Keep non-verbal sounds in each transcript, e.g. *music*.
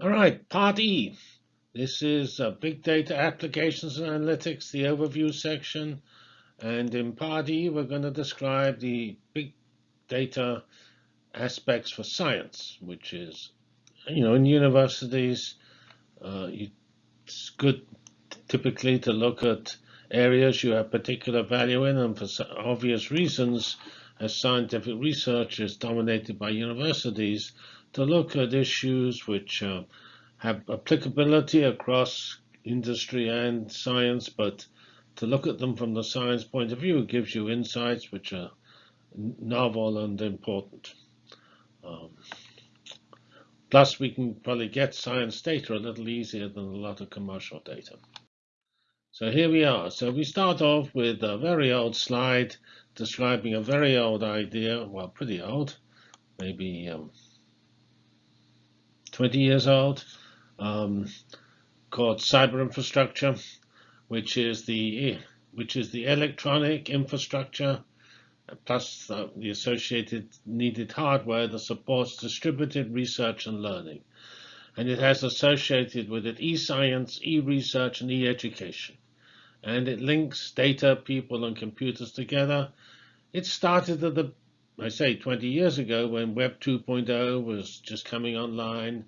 All right, part E. This is uh, Big Data Applications and Analytics, the overview section. And in part E, we're going to describe the big data aspects for science, which is, you know, in universities, uh, it's good typically to look at areas you have particular value in, and for obvious reasons, as scientific research is dominated by universities, to look at issues which uh, have applicability across industry and science, but to look at them from the science point of view gives you insights which are novel and important. Um, plus, we can probably get science data a little easier than a lot of commercial data. So here we are. So we start off with a very old slide describing a very old idea, well, pretty old, maybe um, 20 years old, um, called cyber infrastructure, which is the which is the electronic infrastructure plus the associated needed hardware that supports distributed research and learning. And it has associated with it e-science, e-research, and e-education. And it links data, people, and computers together. It started at the I say 20 years ago when Web 2.0 was just coming online.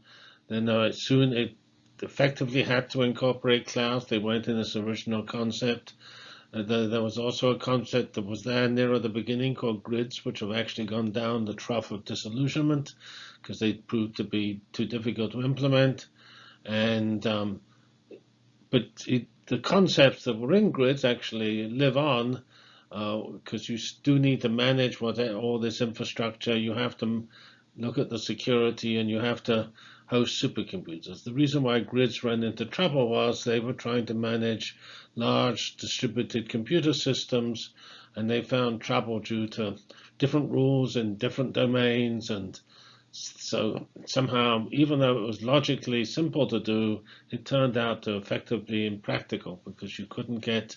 Then uh, soon it effectively had to incorporate clouds. They weren't in this original concept. Uh, the, there was also a concept that was there near the beginning called grids, which have actually gone down the trough of disillusionment because they proved to be too difficult to implement. And um, but it, the concepts that were in grids actually live on because uh, you do need to manage what all this infrastructure. You have to look at the security, and you have to host supercomputers. The reason why grids ran into trouble was they were trying to manage large distributed computer systems, and they found trouble due to different rules in different domains and so somehow, even though it was logically simple to do, it turned out to effectively impractical because you couldn't get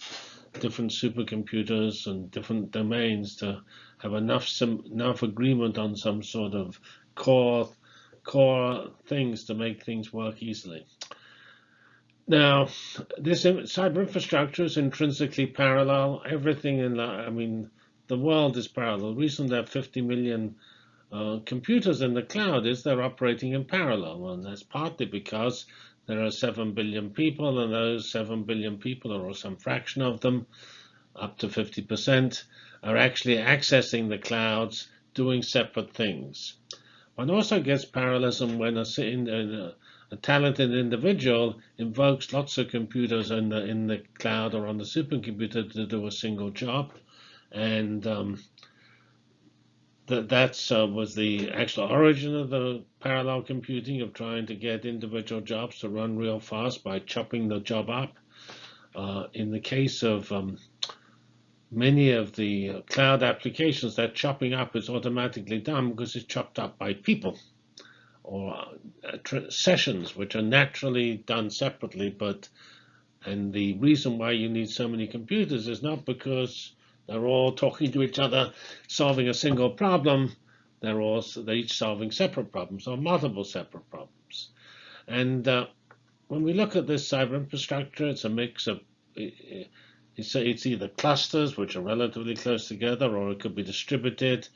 different supercomputers and different domains to have enough some enough agreement on some sort of core core things to make things work easily. Now, this cyber infrastructure is intrinsically parallel. Everything in the, I mean, the world is parallel. The reason there are 50 million uh, computers in the cloud is they're operating in parallel, and that's partly because there are 7 billion people, and those 7 billion people, or some fraction of them, up to 50%, are actually accessing the clouds, doing separate things. One also gets parallelism when a, a, talented individual invokes lots of computers in the in the cloud or on the supercomputer to do a single job, and um, that that's uh, was the actual origin of the parallel computing of trying to get individual jobs to run real fast by chopping the job up. Uh, in the case of um, many of the cloud applications, that chopping up is automatically done because it's chopped up by people or uh, sessions, which are naturally done separately. But and the reason why you need so many computers is not because they're all talking to each other, solving a single problem. They're all they're each solving separate problems or multiple separate problems. And uh, when we look at this cyber infrastructure, it's a mix of it's, it's either clusters, which are relatively close together, or it could be distributed.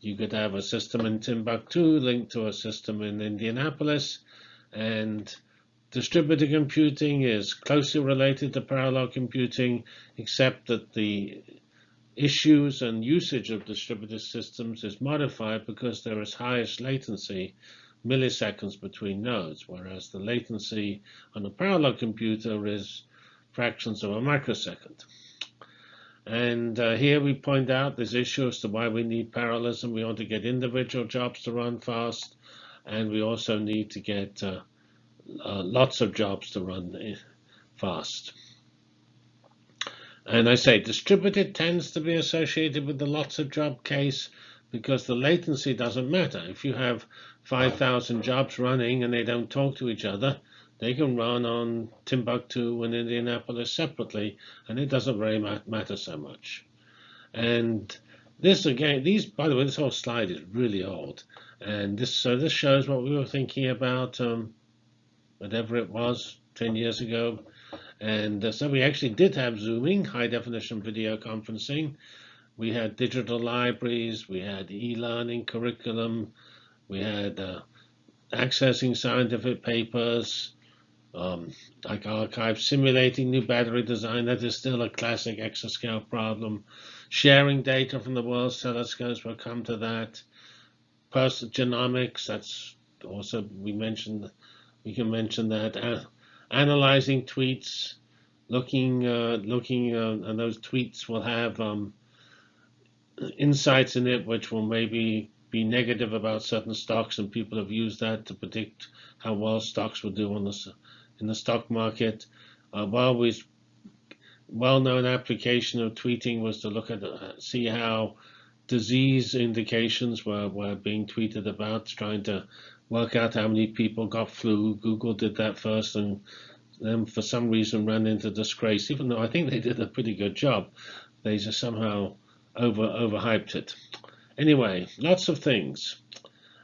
You could have a system in Timbuktu linked to a system in Indianapolis, and distributed computing is closely related to parallel computing, except that the issues and usage of distributed systems is modified because there is highest latency, milliseconds between nodes, whereas the latency on a parallel computer is fractions of a microsecond. And uh, here we point out this issue as to why we need parallelism. We want to get individual jobs to run fast, and we also need to get uh, uh, lots of jobs to run eh, fast. And I say distributed tends to be associated with the lots of job case because the latency doesn't matter. If you have 5,000 jobs running and they don't talk to each other, they can run on Timbuktu and Indianapolis separately, and it doesn't really matter so much. And this again, these by the way, this whole slide is really old, and this so this shows what we were thinking about um, whatever it was 10 years ago. And uh, so we actually did have Zooming, high definition video conferencing. We had digital libraries, we had e-learning curriculum, we had uh, accessing scientific papers, um, like arXiv, simulating new battery design. That is still a classic exascale problem. Sharing data from the world's telescopes, we'll come to that. Person genomics, that's also, we mentioned, we can mention that. Uh, analyzing tweets, looking, uh, looking, uh, and those tweets will have um, insights in it which will maybe be negative about certain stocks, and people have used that to predict how well stocks will do on the in the stock market. Uh, while we well-known application of tweeting was to look at uh, see how disease indications were, were being tweeted about, trying to work out how many people got flu. Google did that first and then for some reason ran into disgrace, even though I think they did a pretty good job. They just somehow over overhyped it. Anyway, lots of things.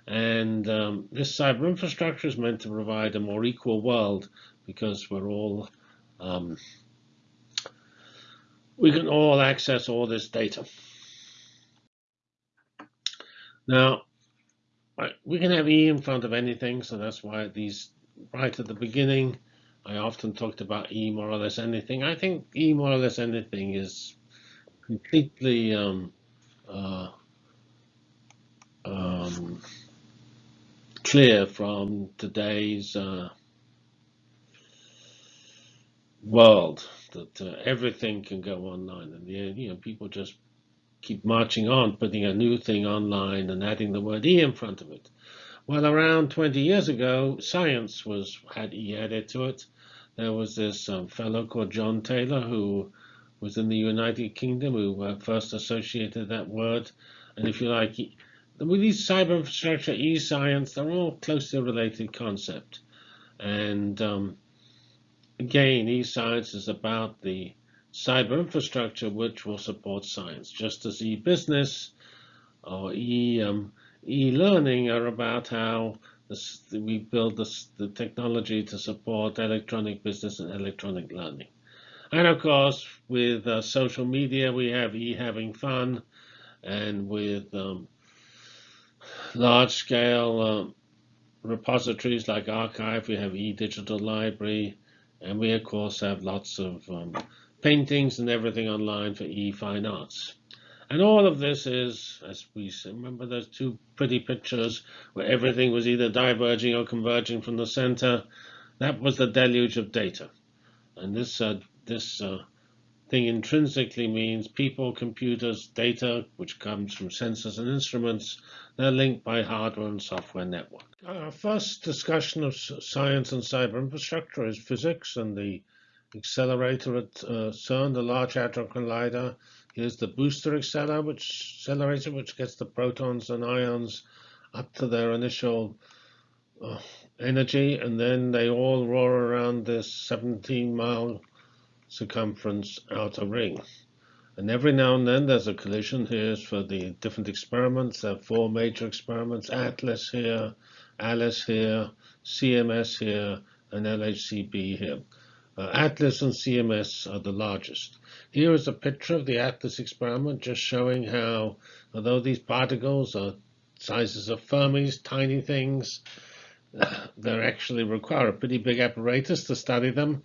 And um, this cyber infrastructure is meant to provide a more equal world because we're all um, we can all access all this data. Now, we can have E in front of anything, so that's why these right at the beginning, I often talked about E more or less anything. I think E more or less anything is completely um, uh, um, clear from today's uh, world that uh, everything can go online, and you know people just keep marching on, putting a new thing online and adding the word e in front of it. Well, around 20 years ago, science was had e added to it. There was this um, fellow called John Taylor who was in the United Kingdom who uh, first associated that word, and if you like, with these cyber infrastructure, e-science, they're all closely related concept, and um, Again, e-science is about the cyber infrastructure which will support science, just as e-business or e, um, e-learning are about how this, we build this, the technology to support electronic business and electronic learning. And of course, with uh, social media, we have e-having fun, and with um, large-scale uh, repositories like arXiv, we have e-digital library, and we, of course, have lots of um, paintings and everything online for e-fine arts. And all of this is, as we remember those two pretty pictures where everything was either diverging or converging from the center. That was the deluge of data. And this, uh, this uh, thing intrinsically means people, computers, data, which comes from sensors and instruments, they're linked by hardware and software network. Our first discussion of science and cyber infrastructure is physics and the accelerator at uh, CERN, the Large Hadron Collider. Here's the booster accelerator, which, accelerator, which gets the protons and ions up to their initial uh, energy, and then they all roar around this 17-mile circumference outer ring. And every now and then there's a collision. Here's for the different experiments. There are four major experiments, ATLAS here, ALICE here, CMS here, and LHCb here. Uh, ATLAS and CMS are the largest. Here is a picture of the ATLAS experiment just showing how, although these particles are sizes of Fermis, tiny things, *coughs* they actually require a pretty big apparatus to study them.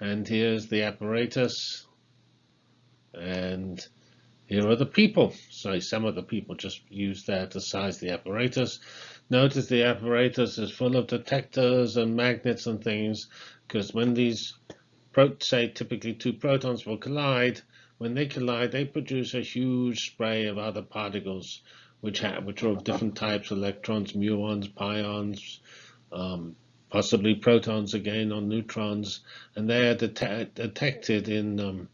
And here's the apparatus. And here are the people. So some of the people just use that to size the apparatus. Notice the apparatus is full of detectors and magnets and things, because when these, say typically two protons will collide, when they collide, they produce a huge spray of other particles, which have, which are of different types: electrons, muons, pions, um, possibly protons again or neutrons, and they are det detected in um,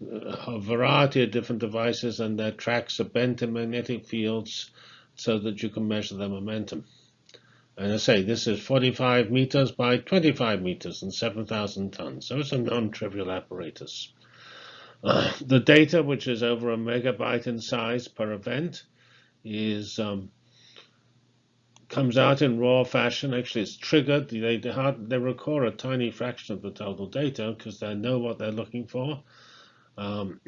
a variety of different devices, and their tracks are bent in magnetic fields so that you can measure their momentum. And I say this is 45 meters by 25 meters and 7,000 tons, so it's a non-trivial apparatus. Uh, the data, which is over a megabyte in size per event, is um, comes out in raw fashion. Actually, it's triggered. They, they record a tiny fraction of the total data because they know what they're looking for. Um,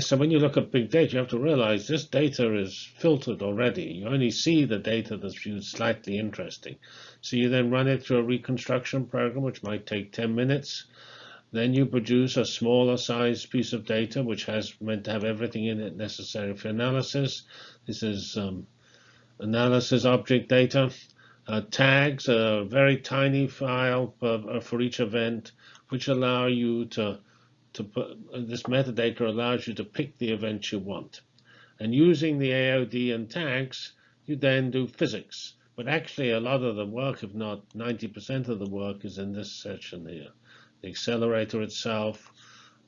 so when you look at big data, you have to realize this data is filtered already. You only see the data that's viewed slightly interesting. So you then run it through a reconstruction program, which might take 10 minutes. Then you produce a smaller size piece of data, which has meant to have everything in it necessary for analysis. This is um, analysis object data. Uh, tags, a very tiny file for, for each event, which allow you to to put this metadata allows you to pick the events you want. And using the AOD and tags, you then do physics. But actually, a lot of the work, if not 90% of the work, is in this section here. The accelerator itself,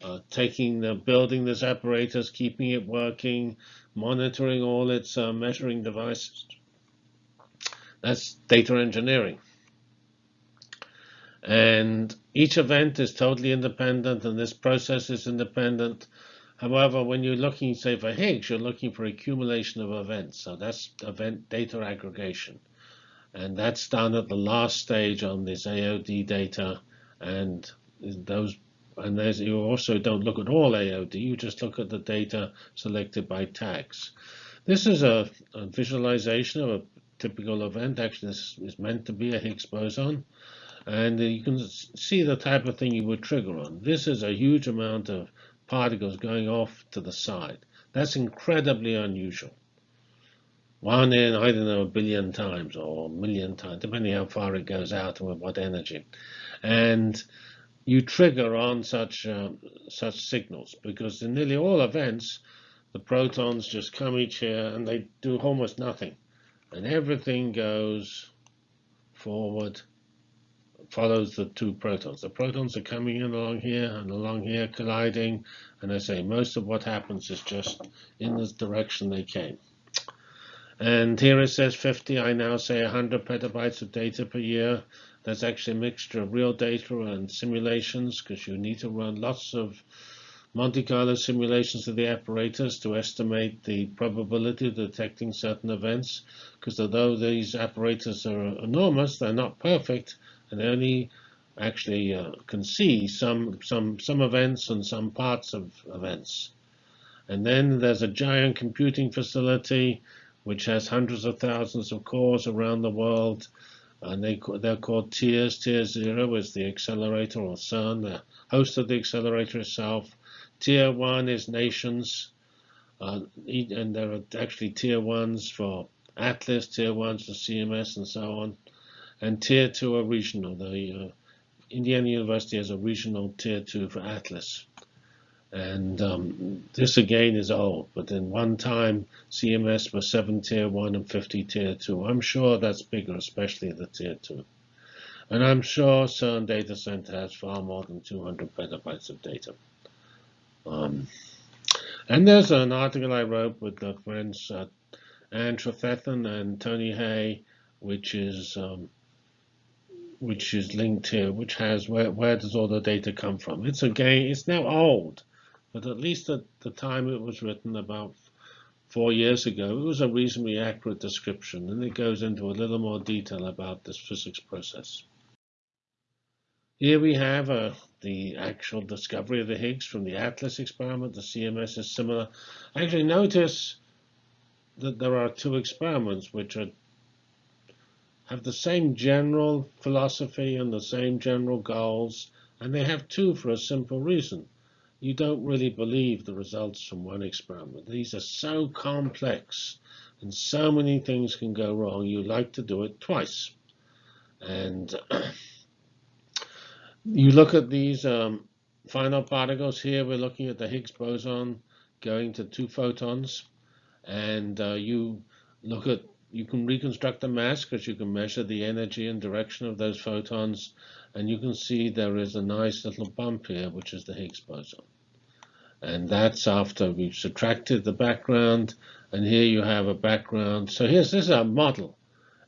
uh, taking the building this apparatus, keeping it working, monitoring all its uh, measuring devices. That's data engineering. And each event is totally independent, and this process is independent. However, when you're looking, say, for Higgs, you're looking for accumulation of events. So that's event data aggregation. And that's done at the last stage on this AOD data. And those and there's, you also don't look at all AOD, you just look at the data selected by tags. This is a, a visualization of a typical event. Actually, this is meant to be a Higgs boson and you can see the type of thing you would trigger on. This is a huge amount of particles going off to the side. That's incredibly unusual. One in, I don't know, a billion times or a million times, depending how far it goes out and with what energy. And you trigger on such uh, such signals because in nearly all events, the protons just come each here and they do almost nothing. And everything goes forward follows the two protons. The protons are coming in along here and along here colliding. And I say most of what happens is just in this direction they came. And here it says 50. I now say 100 petabytes of data per year. That's actually a mixture of real data and simulations because you need to run lots of Monte Carlo simulations of the apparatus to estimate the probability of detecting certain events because although these apparatus are enormous, they're not perfect, and only actually uh, can see some some some events and some parts of events. And then there's a giant computing facility which has hundreds of thousands of cores around the world, and they they're called tiers. Tier zero is the accelerator or CERN, the host of the accelerator itself. Tier one is nations, uh, and there are actually tier ones for Atlas, tier ones for CMS, and so on and tier two are regional. The uh, Indiana University has a regional tier two for Atlas. And um, this again is old, but in one time CMS was 7 tier 1 and 50 tier 2. I'm sure that's bigger, especially the tier 2. And I'm sure CERN data center has far more than 200 petabytes of data. Um, and there's an article I wrote with the friends uh, Anne Trefethen and Tony Hey, which is um, which is linked here, which has where, where does all the data come from. It's again, it's now old, but at least at the time it was written about four years ago, it was a reasonably accurate description, and it goes into a little more detail about this physics process. Here we have uh, the actual discovery of the Higgs from the ATLAS experiment. The CMS is similar. Actually, notice that there are two experiments which are have the same general philosophy and the same general goals, and they have two for a simple reason. You don't really believe the results from one experiment. These are so complex and so many things can go wrong, you like to do it twice. And *clears throat* you look at these um, final particles here, we're looking at the Higgs boson going to two photons, and uh, you look at you can reconstruct the mass because you can measure the energy and direction of those photons and you can see there is a nice little bump here which is the Higgs boson. And that's after we've subtracted the background and here you have a background. So here's this is a model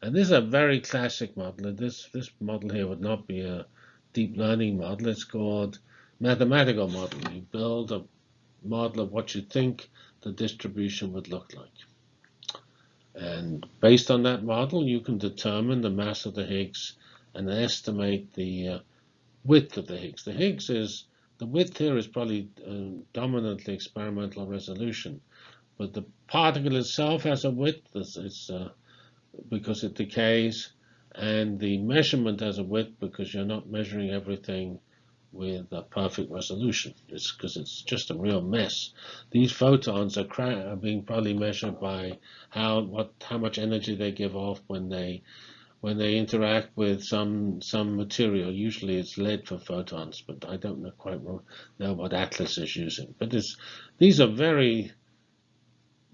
and this is a very classic model. This this model here would not be a deep learning model. It's called mathematical model. You build a model of what you think the distribution would look like And based on that model, you can determine the mass of the Higgs and estimate the uh, width of the Higgs. The Higgs is, the width here is probably uh, dominantly experimental resolution, but the particle itself has a width, it's, uh, because it decays, and the measurement has a width because you're not measuring everything with a perfect resolution. It's because it's just a real mess. These photons are, are, being probably measured by how what how much energy they give off when they when they interact with some some material. Usually it's lead for photons, but I don't know quite know what Atlas is using. But these are very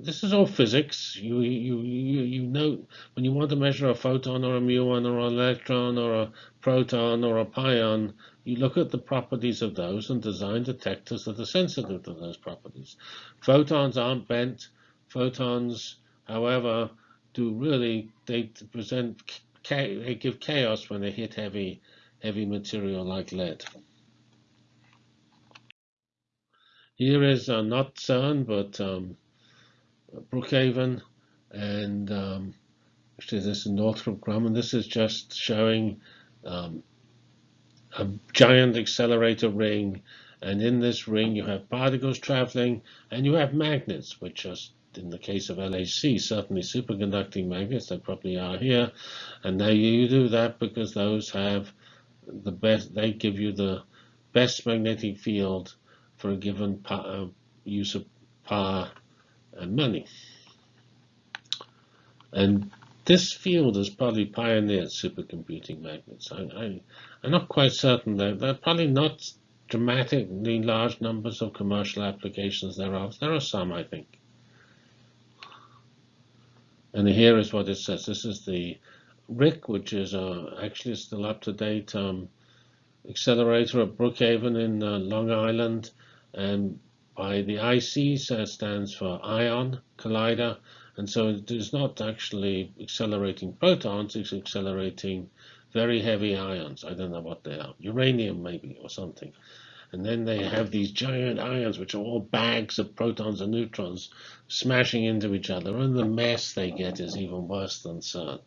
this is all physics. You, you, you, you know, when you want to measure a photon or a muon or an electron or a proton or a pion, you look at the properties of those and design detectors that are sensitive to those properties. Photons aren't bent. Photons, however, do really, they present, they give chaos when they hit heavy, heavy material like lead. Here is uh, not CERN, but um, Brookhaven, and um, actually this is Northrop Grumman. This is just showing um, a giant accelerator ring, and in this ring you have particles traveling, and you have magnets, which are in the case of LHC, certainly superconducting magnets, they probably are here, and now you do that because those have the best, they give you the best magnetic field for a given uh, use of power money. And this field has probably pioneered supercomputing magnets. I, I'm not quite certain that there are probably not dramatically large numbers of commercial applications thereof. There are some, I think. And here is what it says. This is the RHIC, which is uh, actually still up to date um, accelerator at Brookhaven in uh, Long Island. And by the IC stands for Ion Collider, and so it is not actually accelerating protons, it's accelerating very heavy ions. I don't know what they are, uranium maybe or something. And then they have these giant ions, which are all bags of protons and neutrons smashing into each other, and the mess they get is even worse than CERN.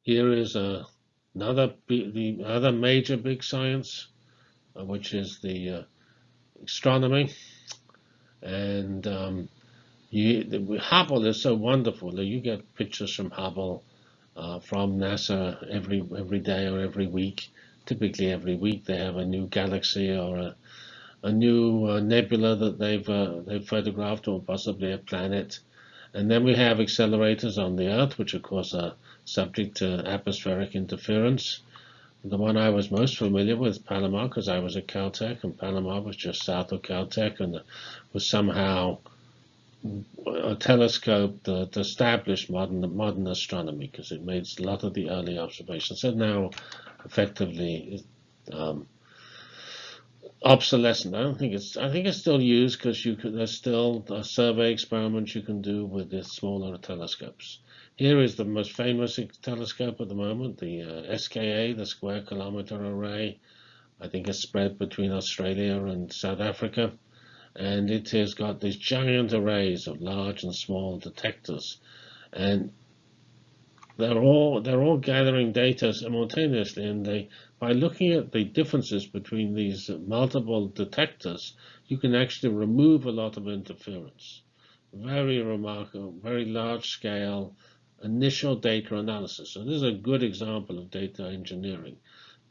Here is a Another the other major big science, uh, which is the uh, astronomy, and um, you, the, Hubble is so wonderful that you get pictures from Hubble uh, from NASA every every day or every week. Typically, every week they have a new galaxy or a a new uh, nebula that they've uh, they've photographed, or possibly a planet. And then we have accelerators on the Earth, which of course are subject to atmospheric interference. The one I was most familiar with, Palomar, because I was at Caltech, and Palomar was just south of Caltech, and was somehow a telescope that established modern modern astronomy, because it made a lot of the early observations. So now, effectively, um, obsolescent. I don't think it's. I think it's still used because you could. There's still survey experiments you can do with the smaller telescopes. Here is the most famous telescope at the moment, the uh, SKA, the Square Kilometre Array. I think it's spread between Australia and South Africa. And it has got these giant arrays of large and small detectors. And they're all they're all gathering data simultaneously and they by looking at the differences between these multiple detectors you can actually remove a lot of interference very remarkable very large scale initial data analysis. So this is a good example of data engineering.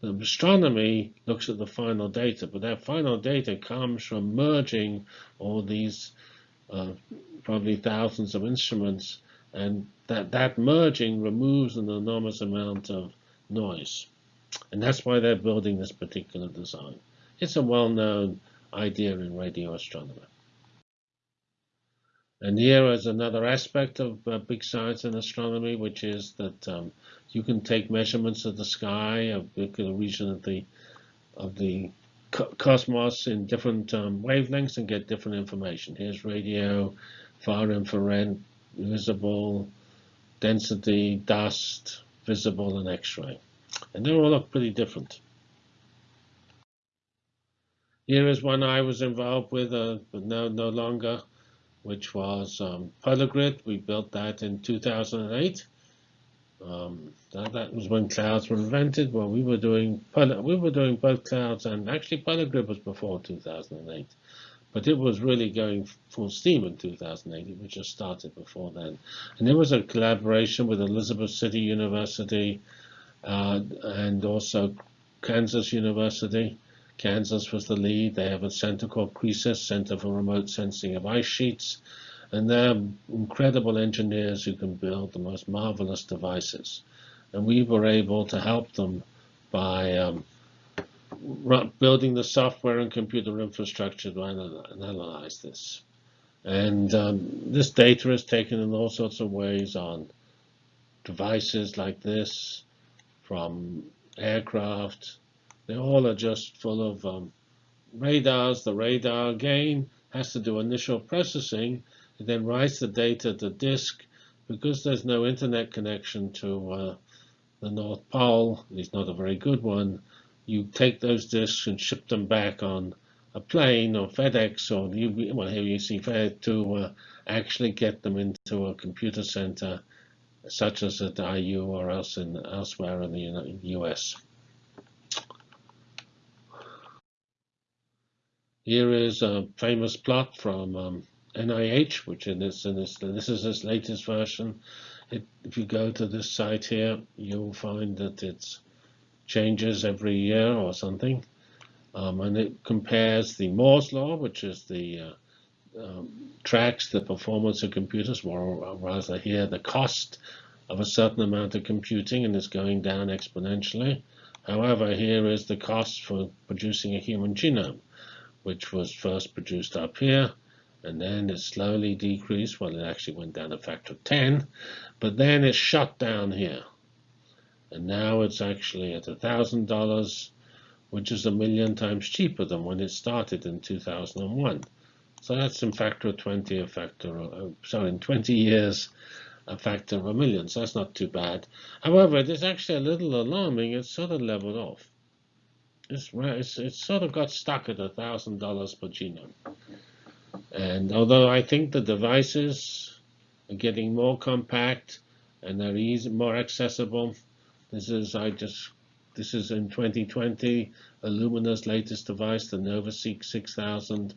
The astronomy looks at the final data, but that final data comes from merging all these uh, probably thousands of instruments, and that, that merging removes an enormous amount of noise. And that's why they're building this particular design. It's a well-known idea in radio astronomy. And here is another aspect of uh, big science and astronomy, which is that um, you can take measurements of the sky, of the region of the of the cosmos in different um, wavelengths and get different information. Here's radio, far infrared, visible, density, dust, visible, and X-ray. And they all look pretty different. Here is one I was involved with, uh, but no, no longer, which was um, PolarGrid. We built that in 2008. Um, that, that, was when clouds were invented. Well, we were doing we were doing both clouds and actually PolarGrid was before 2008, but it was really going full steam in 2008. It was just started before then, and it was a collaboration with Elizabeth City University uh, and also Kansas University. Kansas was the lead. They have a center called CRESIS, Center for Remote Sensing of Ice Sheets. And they're incredible engineers who can build the most marvelous devices. And we were able to help them by um, building the software and computer infrastructure to analyze this. And um, this data is taken in all sorts of ways on devices like this, from aircraft. They all are just full of um, radars. The radar, again, has to do initial processing it then writes the data to disk. Because there's no internet connection to uh, the North Pole, at least not a very good one, you take those disks and ship them back on a plane or FedEx or you, well, here you see FedEx to uh, actually get them into a computer center such as at IU or else in, elsewhere in the US. Here is a famous plot from um, NIH, which in this, in this, this is its latest version. It, if you go to this site here, you'll find that it changes every year or something. Um, and it compares the Moore's law, which is the uh, um, tracks the performance of computers, or rather here the cost of a certain amount of computing, and it's going down exponentially. However, here is the cost for producing a human genome, which was first produced up here, and then it slowly decreased. Well, it actually went down a factor of 10, but then it shut down here. And now it's actually at $1,000, which is a million times cheaper than when it started in 2001. So that's in factor of 20, a factor of, uh, sorry, in 20 years, a factor of a million. So that's not too bad. However, it is actually a little alarming. It's sort of leveled off. It's, it's, it's sort of got stuck at $1,000 per genome. And although I think the devices are getting more compact and they're easy, more accessible, this is I just this is in 2020 Illumina's latest device, the NovaSeq 6000.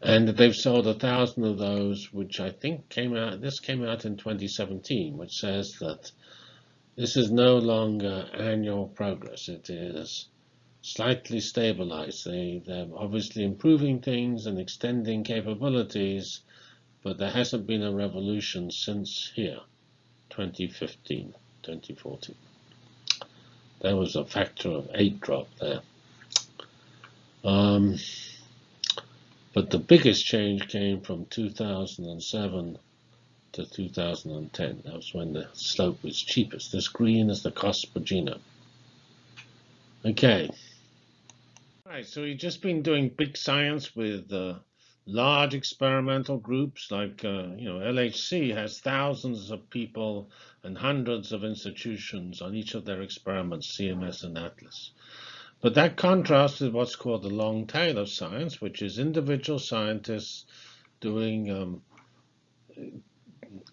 And they've sold a thousand of those, which I think came out. This came out in 2017, which says that this is no longer annual progress. It is slightly stabilized. They, they're obviously improving things and extending capabilities, but there hasn't been a revolution since here, 2015, 2014. There was a factor of 8 drop there. Um, but the biggest change came from 2007 to 2010. That was when the slope was cheapest. This green is the cost per genome. Okay. Right, so we've just been doing big science with uh, large experimental groups like, uh, you know, LHC has thousands of people and hundreds of institutions on each of their experiments, CMS and Atlas. But that contrasts with what's called the long tail of science, which is individual scientists doing um,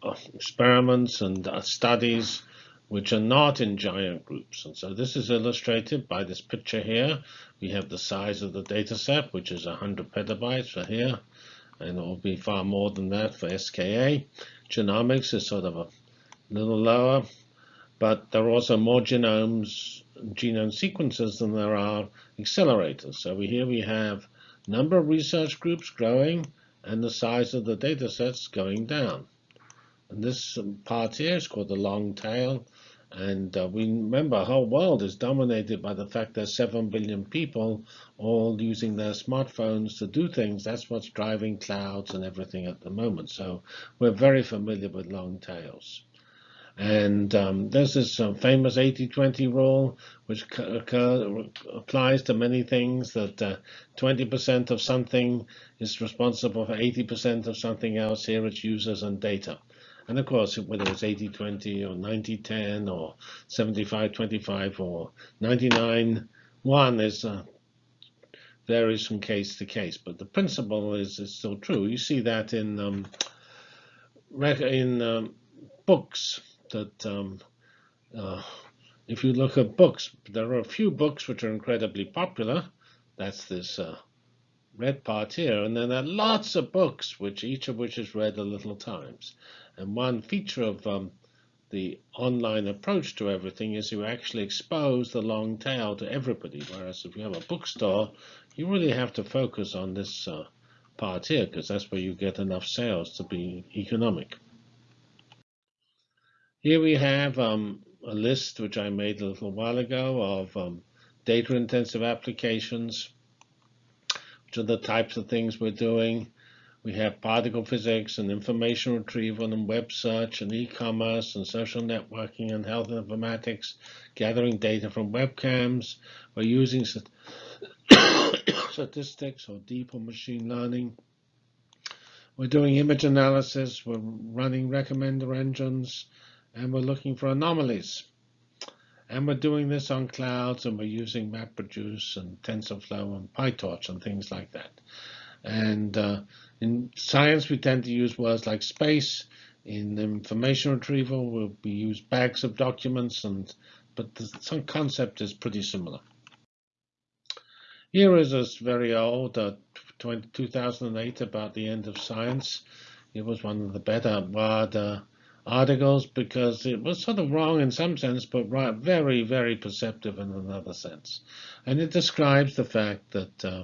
uh, experiments and uh, studies which are not in giant groups. And so this is illustrated by this picture here. We have the size of the data set, which is 100 petabytes for here, and it will be far more than that for SKA. Genomics is sort of a little lower, but there are also more genomes, genome sequences than there are accelerators. So here we have number of research groups growing and the size of the data sets going down. And this part here is called the long tail. And uh, we remember our whole world is dominated by the fact there's 7 billion people all using their smartphones to do things. That's what's driving clouds and everything at the moment. So we're very familiar with long tails. And um, there's this uh, famous 80-20 rule, which applies to many things, that 20% uh, of something is responsible for 80% of something else. Here it's users and data. And of course, whether it's 80-20 or 90-10 or 75-25 or 99-1 is uh, varies from case to case, but the principle is, is still true. You see that in um, in um, books that um, uh, if you look at books, there are a few books which are incredibly popular. That's this uh, red part here, and then there are lots of books, which each of which is read a little times. And one feature of um, the online approach to everything is you actually expose the long tail to everybody. Whereas if you have a bookstore, you really have to focus on this uh, part here because that's where you get enough sales to be economic. Here we have um, a list which I made a little while ago of um, data-intensive applications, are the types of things we're doing. We have particle physics and information retrieval and web search and e-commerce and social networking and health informatics, gathering data from webcams. We're using *coughs* statistics or deeper machine learning. We're doing image analysis. We're running recommender engines. And we're looking for anomalies. And we're doing this on clouds, and we're using MapReduce and TensorFlow and PyTorch and things like that. And uh, in science, we tend to use words like space. In information retrieval, we'll, we use bags of documents, and but the some concept is pretty similar. Here is a very old, uh, 20, 2008, about the end of science. It was one of the better word uh, articles because it was sort of wrong in some sense, but right, very, very perceptive in another sense. And it describes the fact that uh,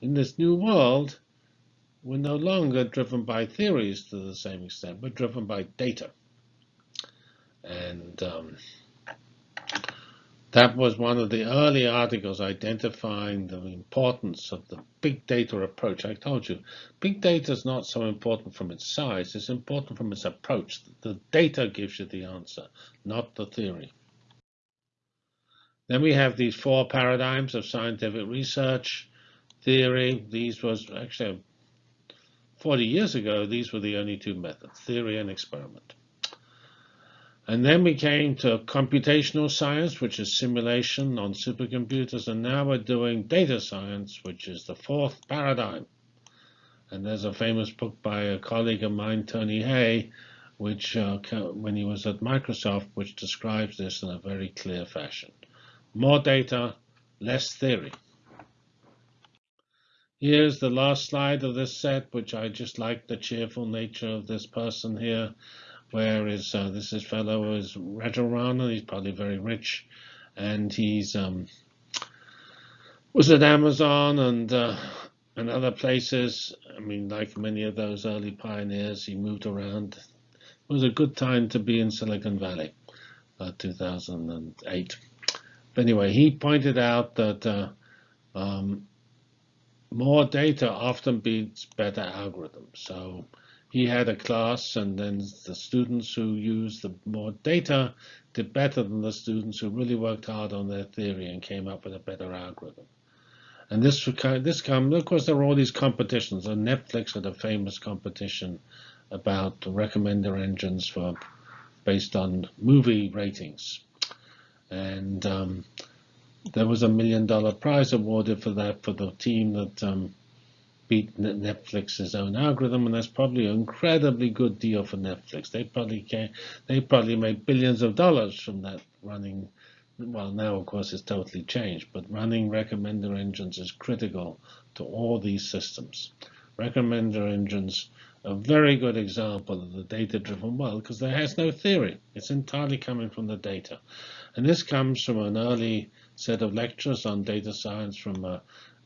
in this new world, we're no longer driven by theories to the same extent. We're driven by data. And um, that was one of the early articles identifying the importance of the big data approach. I told you, big data is not so important from its size. It's important from its approach. The data gives you the answer, not the theory. Then we have these four paradigms of scientific research, theory. These was actually 40 years ago, these were the only two methods, theory and experiment. And then we came to computational science, which is simulation on supercomputers, and now we're doing data science, which is the fourth paradigm. And there's a famous book by a colleague of mine, Tony Hey, which uh, when he was at Microsoft, which describes this in a very clear fashion. More data, less theory. Here's the last slide of this set, which I just like the cheerful nature of this person here. Where is uh, this is fellow is Rajaraman? He's probably very rich, and he's um, was at Amazon and uh, and other places. I mean, like many of those early pioneers, he moved around. It was a good time to be in Silicon Valley, uh, 2008. But anyway, he pointed out that uh, um, more data often beats better algorithms. So he had a class and then the students who used the more data did better than the students who really worked hard on their theory and came up with a better algorithm. And this this comes, of course, there are all these competitions. And Netflix had a famous competition about recommender engines for based on movie ratings. And um, there was a million dollar prize awarded for that for the team that um, beat Netflix's own algorithm, and that's probably an incredibly good deal for Netflix. They probably can, they probably made billions of dollars from that running. Well, now of course it's totally changed, but running recommender engines is critical to all these systems. Recommender engines a very good example of the data-driven world because there has no theory. It's entirely coming from the data. And this comes from an early set of lectures on data science from uh,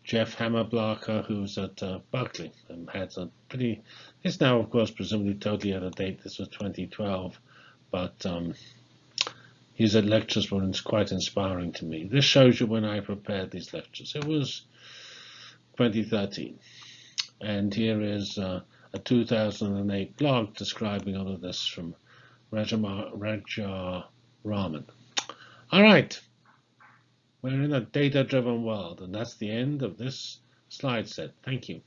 Jeff Hammerbacher, who's at uh, Berkeley and had a pretty, it's now, of course, presumably totally out of date. This was 2012, but um, his lectures were quite inspiring to me. This shows you when I prepared these lectures. It was 2013. And here is uh, a 2008 blog describing all of this from Raja Raman. All right. We're in a data-driven world, and that's the end of this slide set. Thank you.